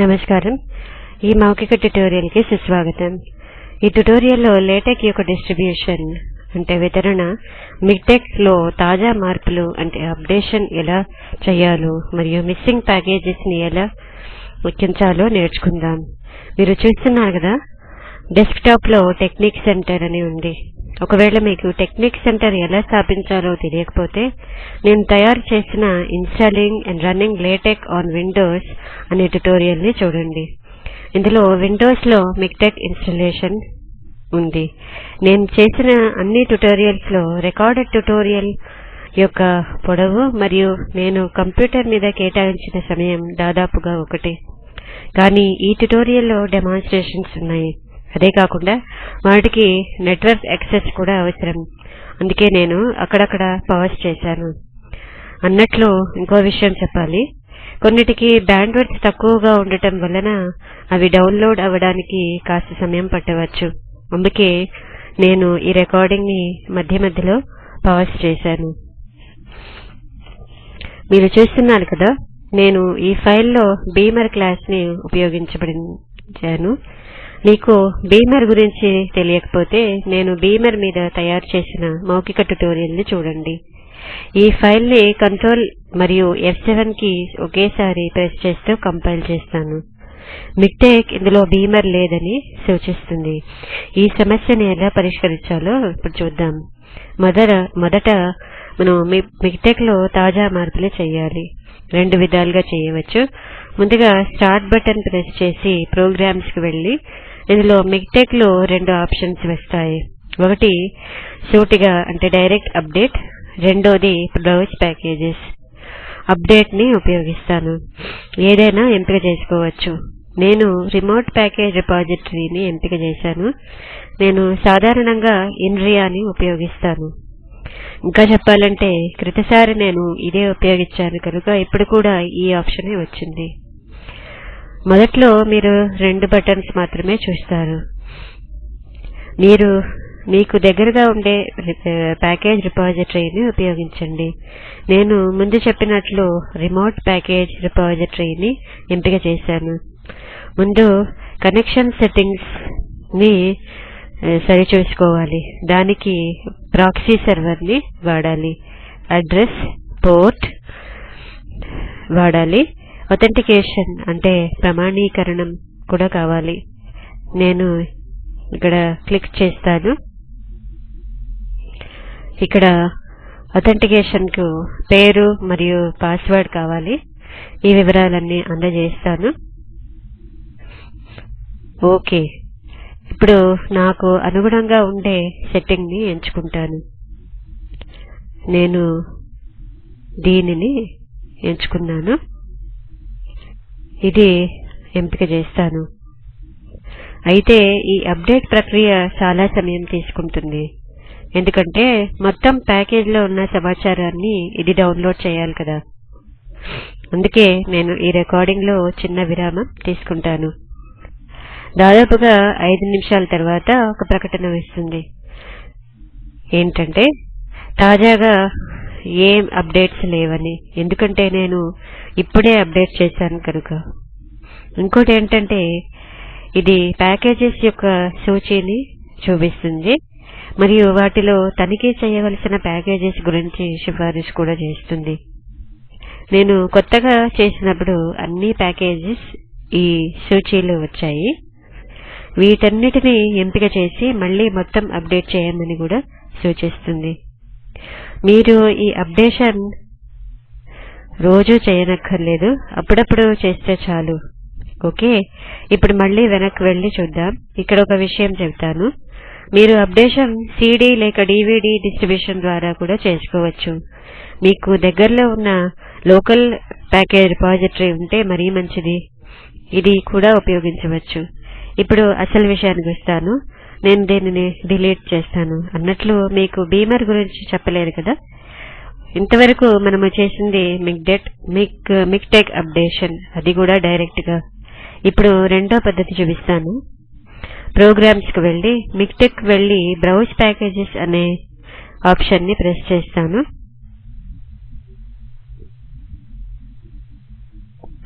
నమస్కారం. ఈ మౌఖిక ట్యుటోరియల్కి సుస్వాగతం. ఈ ట్యుటోరియల్లో లేటెక్ యొక్క డిస్ట్రిబ్యూషన్ అంటే వితరణ మిక్టెక్లో తాజా మార్పులు అంటే అప్డేషన్ ఎలా చేయాలో మరియు మిస్సింగ్ ప్యాకేజెస్ని ఎలా ఎక్కించాలో నేర్చుకుందాం. మీరు చూస్తున్నారు కదా డెస్క్టాప్లో లో టెక్నిక్ సెంటర్ అని ఉంది. ఒకవేళ మీకు టెక్నిక్ సెంటర్ ఎలా స్థాపించాలో తెలియకపోతే నేను తయారు చేసిన installing and running LaTeX on Windows అనే ట్యుటోరియల్ని చూడండి. ఇందులో విండోస్లో మిక్టెక్ ఇన్స్టలేషన్ ఉంది. నేను చేసిన అన్ని ట్యుటోరియల్స్లో రికార్డెడ్ ట్యుటోరియల్ యొక్క పొడవు మరియు నేను కంప్యూటర్ మీద కేటాయించిన సమయం దాదాపుగా ఒకటే. కానీ ఈ ట్యుటోరియల్లో డెమాన్స్ట్రేషన్స్ ఉన్నాయి. అదే కాకుండా వాటికి నెట్వర్క్ యాక్సెస్ కూడా అవసరం. అందుకే నేను అక్కడక్కడ పవర్స్ చేశాను. అన్నట్లు ఇంకో విషయం చెప్పాలి. కొన్నిటికి బ్యాండ్విడ్త్ తక్కువగా ఉండటం వలన అవి డౌన్లోడ్ అవ్వడానికి కాస్త సమయం పట్టవచ్చు. అందుకే నేను ఈ రికార్డింగ్ని మధ్య మధ్యలో పవర్స్ చేశాను. మీరు చూస్తున్నారు కదా నేను ఈ ఫైల్లో బీమర్ క్లాస్ని ఉపయోగించబడించాను మీకు బీమర్ గురించి తెలియకపోతే నేను బీమర్ మీద తయారు చేసిన మౌఖిక ట్యుటోరియల్ని చూడండి. ఈ ఫైల్ని కంట్రోల్ మరియు F7 కి ఒకేసారి ప్రెస్ చేస్తూ కంపైల్ చేస్తాను. మిక్టెక్ ఇందులో బీమర్ లేదని సూచిస్తుంది. ఈ సమస్యని ఎలా పరిష్కరించాలో ఇప్పుడు చూద్దాం. మొదట మొదట మనం మిక్టెక్లో తాజా మార్పులు చేయాలి. రెండు విధాలుగా చేయవచ్చు. ముందుగా స్టార్ట్ బటన్ ప్రెస్ చేసి ప్రోగ్రామ్స్కి వెళ్ళి ఇందులో మిక్టెక్లో రెండు ఆప్షన్స్ వస్తాయి. ఒకటి సూటిగా అంటే డైరెక్ట్ అప్డేట్. రెండోది బ్రౌజ్ ప్యాకేజెస్. అప్డేట్ని ఉపయోగిస్తాను. ఏదైనా ఎంపిక చేసుకోవచ్చు. నేను రిమోట్ ప్యాకేజ్ రిపాజిటరీని ఎంపిక చేశాను. నేను సాధారణంగా ఇన్రియాని ఉపయోగిస్తాను. ఇంకా చెప్పాలంటే క్రితసారి నేను ఇదే ఉపయోగించాను కనుక ఇప్పుడు కూడా ఈ ఆప్షనే వచ్చింది. మొదట్లో మీరు రెండు బటన్స్ మాత్రమే చూస్తారు. మీరు మీకు దగ్గరగా ఉండే ప్యాకేజ్ రిపాజిటరీని ఉపయోగించండి. నేను ముందు చెప్పినట్లు రిమోట్ ప్యాకేజ్ రిపాజిటరీని ఎంపిక చేశాను. ముందు కనెక్షన్ సెట్టింగ్స్ని సరిచూసుకోవాలి. దానికి ప్రాక్సీ సర్వర్ని వాడాలి. అడ్రస్ పోర్ట్ వాడాలి. అథెంటికేషన్ అంటే ప్రమాణీకరణం కూడా కావాలి. నేను ఇక్కడ క్లిక్ చేస్తాను. ఇక్కడ అథెంటికేషన్కు పేరు మరియు పాస్వర్డ్ కావాలి. ఈ వివరాలన్నీ అందజేస్తాను. ఓకే. ఇప్పుడు నాకు అనుగుణంగా ఉండే సెట్టింగ్ని ఎంచుకుంటాను. నేను దీనిని ఎంచుకున్నాను. ఇది ఎంపిక చేస్తాను. అయితే ఈ అప్డేట్ ప్రక్రియ చాలా సమయం తీసుకుంటుంది. ఎందుకంటే మొత్తం ప్యాకేజ్లో ఉన్న సమాచారాన్ని ఇది డౌన్లోడ్ చేయాలి కదా. అందుకే నేను ఈ రికార్డింగ్లో చిన్న విరామం తీసుకుంటాను. దాదాపుగా ఐదు నిమిషాల తర్వాత ఒక ప్రకటన వస్తుంది. ఏంటంటే తాజాగా ఏం అప్డేట్స్ లేవని. ఎందుకంటే నేను ఇప్పుడే అప్డేట్ చేశాను కనుక. ఇంకోటి ఏంటంటే ఇది ప్యాకేజెస్ యొక్క సూచీని చూపిస్తుంది. మరియు వాటిలో తనిఖీ చేయవలసిన ప్యాకేజెస్ గురించి సిఫారసు కూడా చేస్తుంది. నేను కొత్తగా చేసినప్పుడు అన్ని ప్యాకేజెస్ ఈ సూచీలో వచ్చాయి. వీటన్నిటిని ఎంపిక చేసి మళ్ళీ మొత్తం అప్డేట్ చేయమని కూడా సూచిస్తుంది. మీరు ఈ అప్డేషన్ రోజూ చేయనక్కర్లేదు. అప్పుడప్పుడు చేస్తే చాలు. ఓకే? ఇప్పుడు మళ్ళీ వెనక్కి వెళ్ళి చూద్దాం. ఇక్కడ ఒక విషయం చెబుతాను మీరు అప్డేషన్ సీడీ లేక డివిడి డిస్ట్రిబ్యూషన్ ద్వారా కూడా చేసుకోవచ్చు. మీకు దగ్గరలో ఉన్న లోకల్ ప్యాకేజ్ రిపాజిటరీ ఉంటే మరీ మంచిది. ఇది కూడా ఉపయోగించవచ్చు. ఇప్పుడు అసలు విషయానికి వస్తాను. నేను దీనిని డిలీట్ చేస్తాను. అన్నట్లు మీకు బీమర్ గురించి చెప్పలేదు కదా? ఇంతవరకు మనము చేసింది మిక్డెట్ మిక్ మిక్టెక్ అప్డేషన్. అది కూడా డైరెక్ట్గా. ఇప్పుడు రెండో పద్ధతి చూపిస్తాను. ప్రోగ్రామ్స్కు వెళ్ళి మిక్టెక్ వెళ్ళి బ్రౌజ్ ప్యాకేజెస్ అనే ఆప్షన్ని ప్రెస్ చేస్తాను.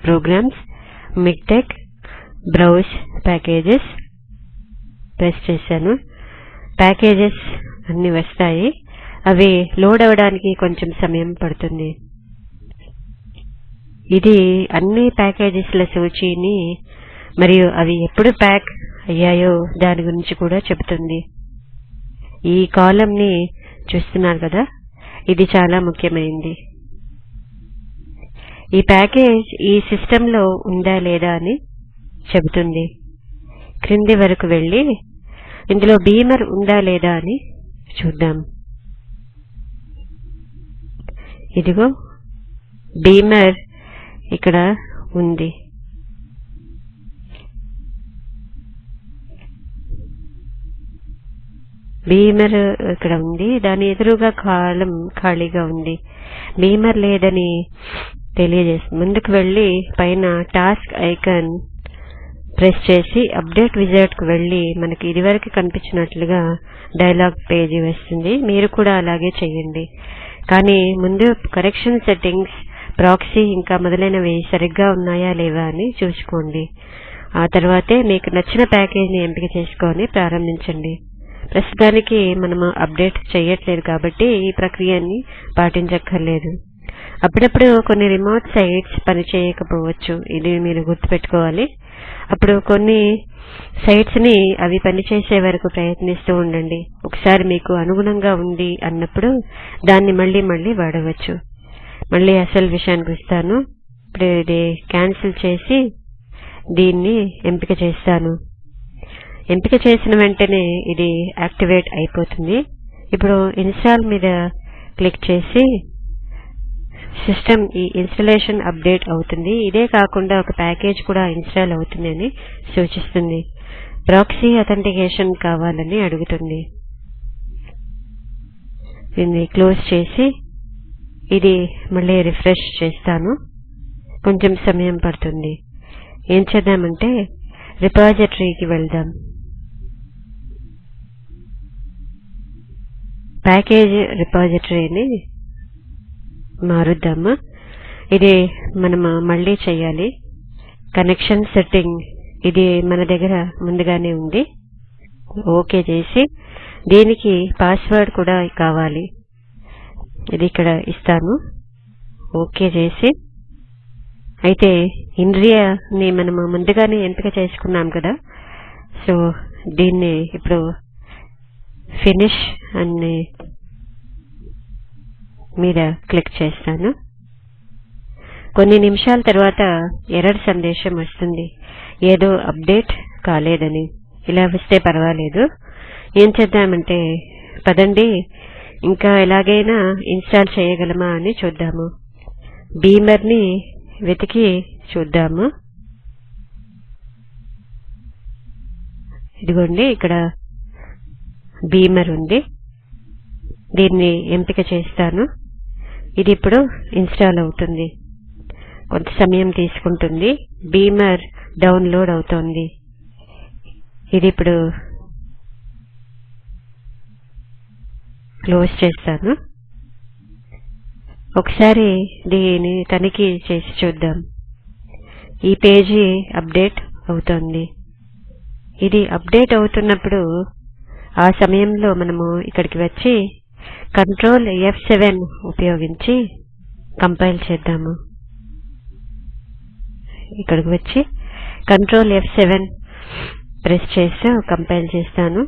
Programs MiKTeX browse packages press చేశాను. ప్యాకేజెస్ అన్ని వస్తాయి. అవి లోడ్ అవ్వడానికి కొంచెం సమయం పడుతుంది. ఇది అన్ని ప్యాకేజెస్ల సూచీని మరియు అవి ఎప్పుడు ప్యాక్ అయ్యాయో దాని గురించి కూడా చెబుతుంది. ఈ కాలం ని చూస్తున్నారు కదా? ఇది చాలా ముఖ్యమైనది ఈ ప్యాకేజ్ ఈ సిస్టంలో ఉందా లేదా అని చెబుతుంది. క్రింది వరకు వెళ్ళి ఇందులో బీమర్ ఉందా లేదా అని చూద్దాం. ఇదిగో బీమర్ ఇక్కడ ఉంది. బీమర్ ఇక్కడ ఉంది. దాని ఎదురుగా కాలం ఖాళీగా ఉంది. బీమర్ లేదని తెలియజేస్తుంది ముందుకు వెళ్ళి పైన టాస్క్ ఐకాన్ ప్రెస్ చేసి అప్డేట్ విజార్డ్కు వెళ్ళి మనకి ఇదివరకు కనిపించినట్లుగా డైలాగ్ పేజీ వస్తుంది. మీరు కూడా అలాగే చేయండి. కానీ ముందు కరెక్షన్ సెట్టింగ్స్ ప్రాక్సీ ఇంకా మొదలైనవి సరిగ్గా ఉన్నాయా లేవా అని చూసుకోండి. ఆ తర్వాతే మీకు నచ్చిన ప్యాకేజ్ని ఎంపిక చేసుకొని ప్రారంభించండి. ప్రస్తుతానికి మనము అప్డేట్ చేయట్లేదు కాబట్టి ఈ ప్రక్రియని పాటించక్కర్లేదు. అప్పుడప్పుడు కొన్ని రిమోట్ సైట్స్ పనిచేయకపోవచ్చు. ఇది మీరు గుర్తుపెట్టుకోవాలి. అప్పుడు కొన్ని సైట్స్ని అవి పనిచేసే వరకు ప్రయత్నిస్తూ ఉండండి. ఒకసారి మీకు అనుగుణంగా ఉంది అన్నప్పుడు దాన్ని మళ్ళీ మళ్ళీ వాడవచ్చు. మళ్ళీ అసలు విషయానికి వస్తాను. ఇప్పుడు ఇది క్యాన్సిల్ చేసి దీన్ని ఎంపిక చేస్తాను. ఎంపిక చేసిన వెంటనే ఇది యాక్టివేట్ అయిపోతుంది. ఇప్పుడు ఇన్స్టాల్ మీద క్లిక్ చేసి సిస్టమ్ ఈ ఇన్స్టలేషన్ అప్డేట్ అవుతుంది. ఇదే కాకుండా ఒక ప్యాకేజ్ కూడా ఇన్స్టాల్ అవుతుందని సూచిస్తుంది. ప్రాక్సీ అథెంటికేషన్ కావాలని అడుగుతుంది. దీన్ని క్లోజ్ చేసి ఇది మళ్ళీ రిఫ్రెష్ చేస్తాను. కొంచెం సమయం పడుతుంది. ఏం చేద్దామంటే రిపాజిటరీకి వెళ్దాం. ప్యాకేజ్ రిపాజిటరీని మారుద్దామా? ఇది మనం మళ్ళీ చేయాలి. కనెక్షన్ సెట్టింగ్ ఇది మన దగ్గర ముందుగానే ఉంది. ఓకే చేసి దీనికి పాస్వర్డ్ కూడా కావాలి. ఇది ఇక్కడ ఇస్తాను ఓకే చేసి అయితే ఇంద్రియాని మనము ముందుగానే ఎంపిక చేసుకున్నాం కదా. సో దీన్ని ఇప్పుడు ఫినిష్ అని మీద క్లిక్ చేస్తాను. కొన్ని నిమిషాల తర్వాత ఎర్రర్ సందేశం వస్తుంది. ఏదో అప్డేట్ కాలేదని. ఇలా వస్తే పర్వాలేదు. ఏం చేద్దామంటే పదండి ఇంకా ఎలాగైనా ఇన్స్టాల్ చేయగలమా అని చూద్దాము. బీమర్ని వెతికి చూద్దాము. ఇదిగోండి ఇక్కడ బీమర్ ఉంది. దీన్ని ఎంపిక చేస్తాను. ఇది ఇప్పుడు ఇన్స్టాల్ అవుతుంది. కొంత సమయం తీసుకుంటుంది. బీమర్ డౌన్లోడ్ అవుతోంది. ఇది ఇప్పుడు క్లోజ్ చేస్తాను. ఒకసారి దీన్ని తనిఖీ చేసి చూద్దాం. ఈ పేజీ అప్డేట్ అవుతోంది. ఇది అప్డేట్ అవుతున్నప్పుడు ఆ సమయంలో మనము ఇక్కడికి వచ్చి కంట్రోల్ ఎఫ్ సెవెన్ ఉపయోగించి కంపైల్ చేద్దాము. ఇక్కడికి వచ్చి కంట్రోల్ ఎఫ్ సెవెన్ ప్రెస్ చేస్తూ కంపైల్ చేస్తాను.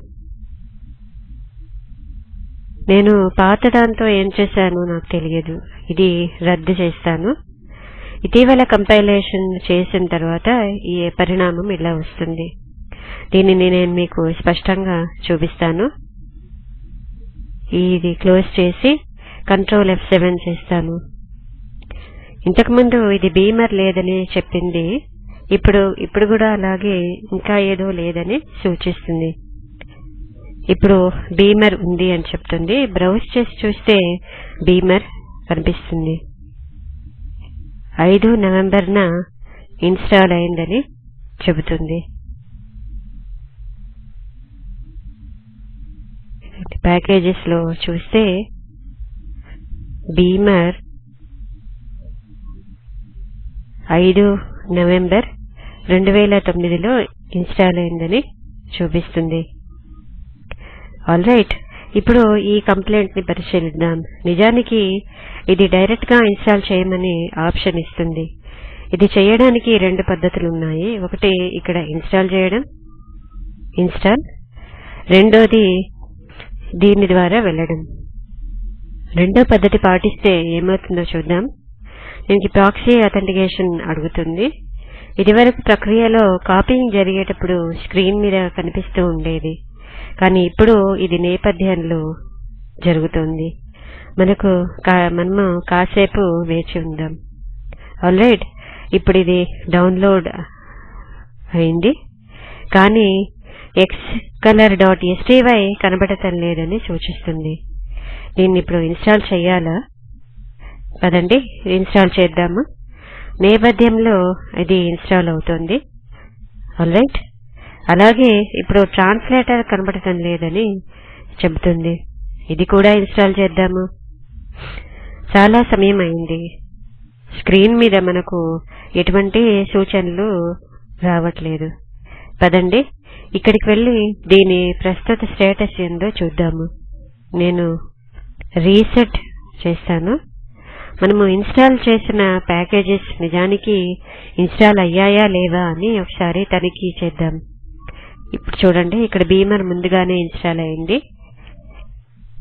నేను పాత దాంతో ఏం చేశాను నాకు తెలియదు. ఇది రద్దు చేస్తాను. ఇటీవల కంపైలేషన్ చేసిన తర్వాత ఈ పరిణామం ఇలా వస్తుంది. దీనిని నేను మీకు స్పష్టంగా చూపిస్తాను. ఇది క్లోజ్ చేసి కంట్రోల్ ఎఫ్ సెవెన్ చేస్తాను. ఇంతకుముందు ఇది బీమర్ లేదని చెప్పింది. ఇప్పుడు ఇప్పుడు కూడా అలాగే ఇంకా ఏదో లేదని సూచిస్తుంది. ఇప్పుడు బీమర్ ఉంది అని చెప్తుంది. బ్రౌజ్ చేసి చూస్తే బీమర్ కనిపిస్తుంది. ఐదు నవంబర్న ఇన్స్టాల్ అయిందని చెబుతుంది. ప్యాకేజెస్లో చూస్తే బీమర్ ఐదు నవంబర్ రెండు వేల తొమ్మిదిలో ఇన్స్టాల్ అయిందని చూపిస్తుంది. All right. ఇప్పుడు ఈ కంప్లైంట్ని పరిశీలిద్దాం. నిజానికి ఇది డైరెక్ట్గా ఇన్స్టాల్ చేయమని ఆప్షన్ ఇస్తుంది. ఇది చేయడానికి రెండు పద్ధతులు ఉన్నాయి ఒకటి ఇక్కడ ఇన్స్టాల్ చేయడం ఇన్స్టాల్. రెండోది దీని ద్వారా వెళ్ళడం. రెండో పద్ధతి పాటిస్తే ఏమవుతుందో చూద్దాం. దీనికి ప్రాక్సీ అథెంటికేషన్ అడుగుతుంది. ఇదివరకు ప్రక్రియలో కాపీయింగ్ జరిగేటప్పుడు స్క్రీన్ మీద కనిపిస్తూ ఉండేది. కానీ ఇప్పుడు ఇది నేపథ్యంలో జరుగుతుంది. మనకు కా- మనము కాసేపు వేచి ఉందాం. ఆల్రైట్ ఇప్పుడు ఇది డౌన్లోడ్ అయింది. కానీ ఎక్స్ కలర్ డాట్ ఎస్టీవై కనబడటం లేదని సూచిస్తుంది. దీన్ని ఇప్పుడు ఇన్స్టాల్ చేయాలా? పదండి ఇన్స్టాల్ చేద్దాము. నేపథ్యంలో ఇది ఇన్స్టాల్ అవుతుంది. ఆల్రైట్. అలాగే ఇప్పుడు ట్రాన్స్లేటర్ కనబడటం లేదని చెబుతుంది. ఇది కూడా ఇన్స్టాల్ చేద్దాము. చాలా సమయం అయింది. స్క్రీన్ మీద మనకు ఎటువంటి సూచనలు రావట్లేదు. పదండి ఇక్కడికి వెళ్ళి దీని ప్రస్తుత స్టేటస్ ఏందో చూద్దాము. నేను రీసెట్ చేస్తాను. మనము ఇన్స్టాల్ చేసిన ప్యాకేజెస్ నిజానికి ఇన్స్టాల్ అయ్యాయా లేవా అని ఒకసారి తనిఖీ చేద్దాం. ఇప్పుడు చూడండి ఇక్కడ బీమర్ ముందుగానే ఇన్స్టాల్ అయింది.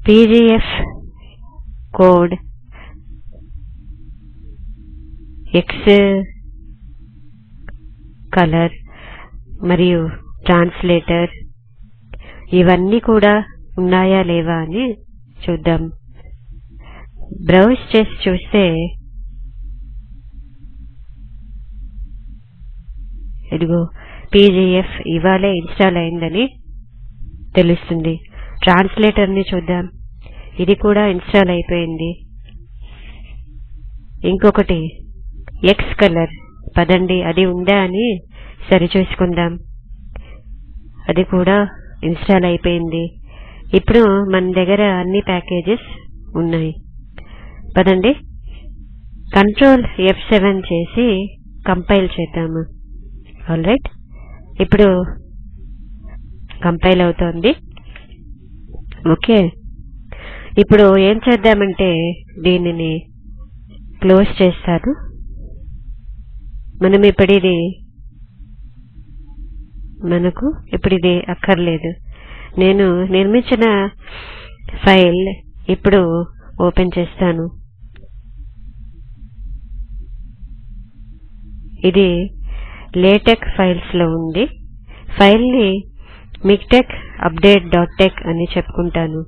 పీజీఎఫ్ కోడ్ ఎక్స్ కలర్ మరియు ట్రాన్స్లేటర్ ఇవన్నీ కూడా ఉన్నాయా లేవా అని చూద్దాం. బ్రౌజ్ చేసి చూస్తే ఇదిగో పీజీఎఫ్ ఇవాళే ఇన్స్టాల్ అయిందని తెలుస్తుంది. ట్రాన్స్లేటర్ని చూద్దాం. ఇది కూడా ఇన్స్టాల్ అయిపోయింది. ఇంకొకటి ఎక్స్ కలర్. పదండి అది ఉందా అని సరిచూసుకుందాం అది కూడా ఇన్స్టాల్ అయిపోయింది. ఇప్పుడు మన దగ్గర అన్ని ప్యాకేజెస్ ఉన్నాయి. పదండి. కంట్రోల్ ఎఫ్ సెవెన్ చేసి కంపైల్ చేద్దాము. All right. ఇప్పుడు కంపైల్ అవుతోంది. ఓకే. ఇప్పుడు ఏం చేద్దామంటే దీనిని క్లోజ్ చేస్తాను. మనం ఇప్పుడు ఇది మనకు ఇప్పుడు ఇది అక్కర్లేదు. నేను నిర్మించిన ఫైల్ ఇప్పుడు ఓపెన్ చేస్తాను. ఇది లేటెక్ ఫైల్స్లో ఉంది. ఫైల్ని మిక్టెక్ అప్డేట్ డాట్ టెక్ అని చెప్పుకుంటాను.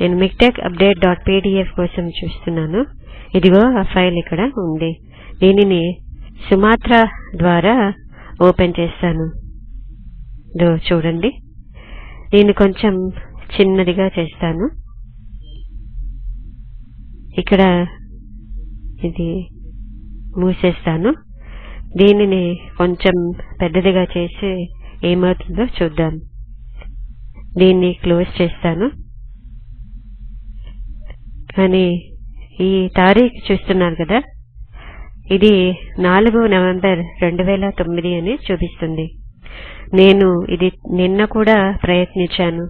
నేను మిక్టెక్ అప్డేట్ డాట్ పీడిఎఫ్ కోసం చూస్తున్నాను. ఇదిగో ఆ ఫైల్ ఇక్కడ ఉంది. దీనిని సుమాత్రా ద్వారా ఓపెన్ చేస్తాను. చూడండి. నేను కొంచెం చిన్నదిగా చేస్తాను. ఇక్కడ ఇది మూసేస్తాను. దీనిని కొంచెం పెద్దదిగా చేసి ఏమవుతుందో చూద్దాం. దీన్ని క్లోజ్ చేస్తాను. కానీ ఈ తారీఖు చూస్తున్నారు కదా. ఇది నాలుగు నవంబర్ రెండు వేల తొమ్మిది అని చూపిస్తుంది. నేను ఇది నిన్న కూడా ప్రయత్నించాను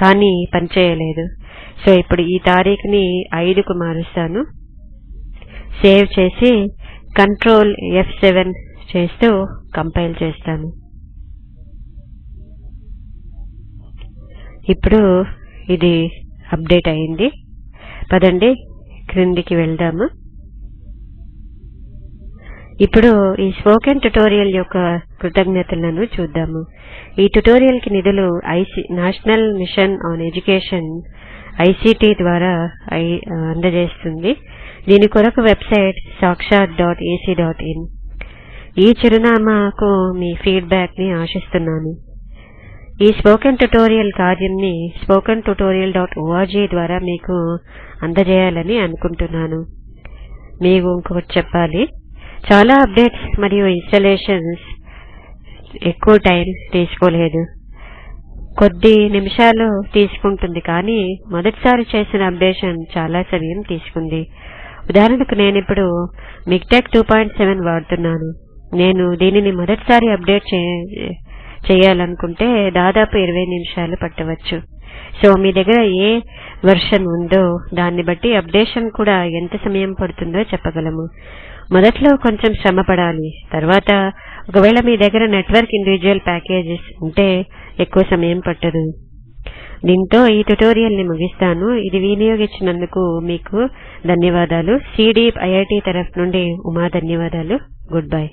కానీ పనిచేయలేదు. సో ఇప్పుడు ఈ తారీఖుని ఐదుకు మారుస్తాను. సేవ్ చేసి కంట్రోల్ ఎఫ్ సెవెన్ చేస్తూ కంపైల్ చేస్తాను. ఇప్పుడు ఇది అప్డేట్ అయింది. పదండి క్రిందికి వెళ్దాము. ఇప్పుడు ఈ స్పోకెన్ ట్యుటోరియల్ యొక్క కృతజ్ఞతలను చూద్దాము. ఈ ట్యుటోరియల్కి నిధులు IC national mission on education ICT ద్వారా ఐ- అందజేస్తుంది. దీని కొరకు వెబ్సైట్ సాక్షాత్ డాట్ ఏసీ డాట్ ఇన్. ఈ చిరునామాకు మీ ఫీడ్బ్యాక్ని ఆశిస్తున్నాను. ఈ స్పోకెన్ ట్యుటోరియల్ కార్యంని స్పోకెన్ ట్యుటోరియల్ డాట్ ఓఆర్జీ ద్వారా మీకు అందజేయాలని అనుకుంటున్నాను. మీకు ఇంకొకటి చెప్పాలి. చాలా అప్డేట్స్ మరియు ఇన్స్టలేషన్స్ ఎక్కువ టైం తీసుకోలేదు. కొద్ది నిమిషాలు తీసుకుంటుంది కానీ మొదటిసారి చేసిన అప్డేషన్ చాలా సమయం తీసుకుంది. ఉదాహరణకు నేను ఇప్పుడు మిక్టెక్ టూ పాయింట్ సెవెన్ వాడుతున్నాను. నేను దీనిని మొదటిసారి అప్డేట్ చేయాలనుకుంటే దాదాపు ఇరవై నిమిషాలు పట్టవచ్చు. సో మీ దగ్గర ఏ వర్షన్ ఉందో దాన్ని బట్టి అప్డేషన్ కూడా ఎంత సమయం పడుతుందో చెప్పగలము. మొదట్లో కొంచెం శ్రమ పడాలి తర్వాత ఒకవేళ మీ దగ్గర నెట్వర్క్ ఇండివిజువల్ ప్యాకేజెస్ ఉంటే ఎక్కువ సమయం పట్టదు. దీంతో ఈ ట్యుటోరియల్ని ముగిస్తాను. ఇది వినియోగించినందుకు మీకు ధన్యవాదాలు. సిడి ఐఐటి తరఫు నుండి ఉమా ధన్యవాదాలు. Good bye.